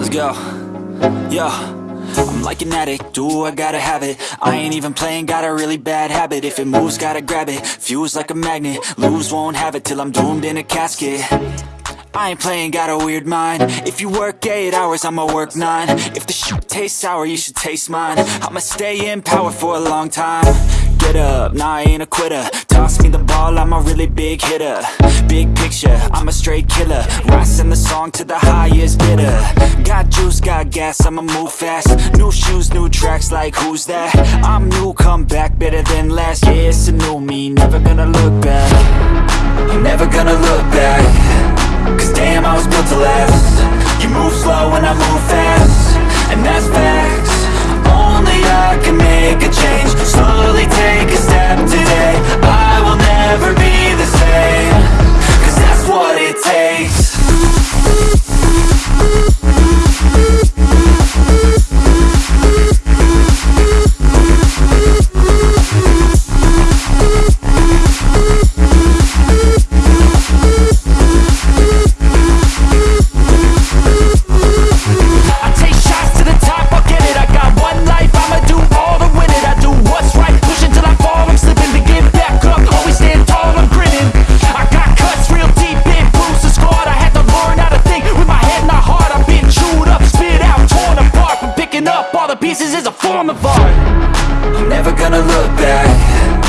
Let's go. Yo. I'm like an addict, do I gotta have it? I ain't even playing, got a really bad habit. If it moves, gotta grab it, fuse like a magnet. Lose, won't have it till I'm doomed in a casket. I ain't playing, got a weird mind. If you work 8 hours, I'ma work 9 If the shoot tastes sour, you should taste mine. I'ma stay in power for a long time. Get up, nah I ain't a quitter. Toss me the ball, I'm a really big hitter. Big picture, I'm a straight killer. Rising the song to the highest bidder. Got juice, got gas, I'ma move fast. New shoes, new tracks, like who's that? I'm new, come back, better than last Yeah, it's a new me, never gonna look back. Never gonna look back. Cause damn, I was built to last. You move slow and I move fast all the pieces is a form of art. I'm never gonna look back